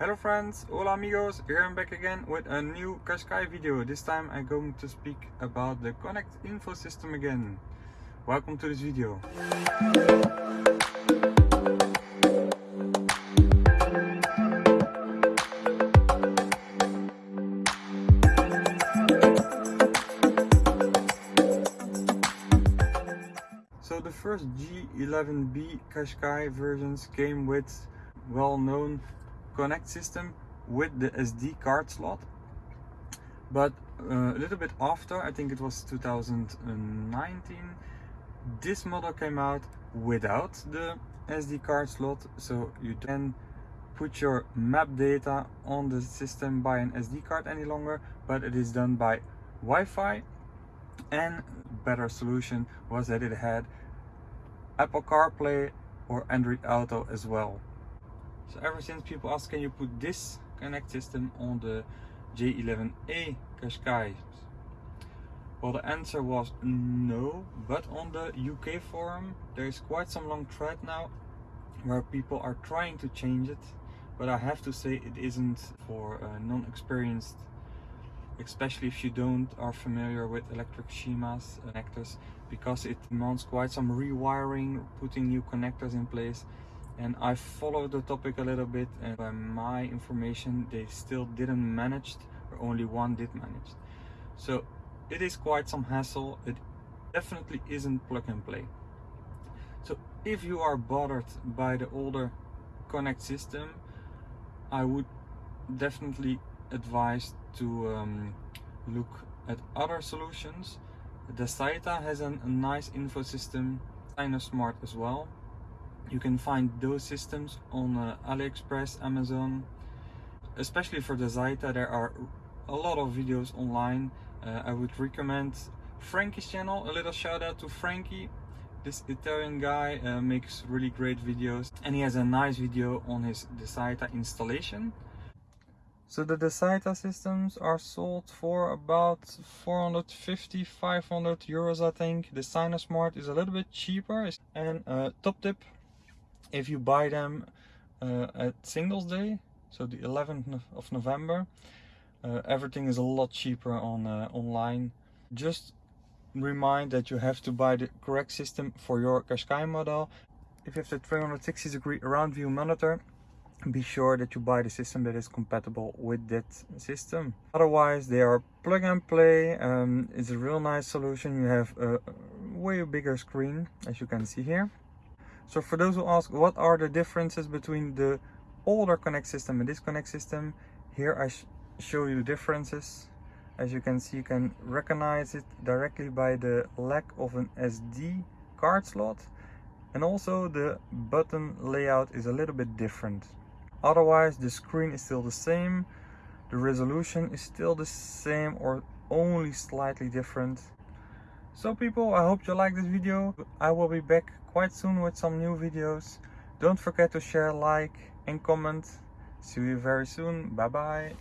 Hello friends, hola amigos, here I'm back again with a new Qashqai video. This time I'm going to speak about the Connect Info system again. Welcome to this video. So the first J11B Qashqai versions came with well-known Connect system with the SD card slot. But uh, a little bit after, I think it was 2019, this model came out without the SD card slot. So you then put your map data on the system by an SD card any longer, but it is done by Wi-Fi and better solution was that it had Apple CarPlay or Android Auto as well. So ever since people ask can you put this Connect system on the J11A Qashqai? Well the answer was no, but on the UK forum there is quite some long thread now where people are trying to change it but I have to say it isn't for uh, non-experienced especially if you don't are familiar with electric schemas connectors because it demands quite some rewiring putting new connectors in place and I followed the topic a little bit and by my information they still didn't manage or only one did manage so it is quite some hassle it definitely isn't plug and play so if you are bothered by the older connect system I would definitely advise to um, look at other solutions. The Saita has an, a nice info system, kind of Smart as well. You can find those systems on uh, AliExpress, Amazon. Especially for the Zaita, there are a lot of videos online. Uh, I would recommend Frankie's channel. A little shout out to Frankie. This Italian guy uh, makes really great videos and he has a nice video on his Desaita installation. So the Desaita systems are sold for about 450 500 euros I think. The Smart is a little bit cheaper. And uh, top tip, if you buy them uh, at Singles Day, so the 11th of November, uh, everything is a lot cheaper on uh, online. Just remind that you have to buy the correct system for your Qashqai model. If you have the 360 degree round view monitor, be sure that you buy the system that is compatible with that system otherwise they are plug and play um, it's a real nice solution you have a way bigger screen as you can see here so for those who ask what are the differences between the older connect system and this connect system here i sh show you the differences as you can see you can recognize it directly by the lack of an sd card slot and also the button layout is a little bit different Otherwise, the screen is still the same. The resolution is still the same or only slightly different. So people, I hope you like this video. I will be back quite soon with some new videos. Don't forget to share, like and comment. See you very soon. Bye bye.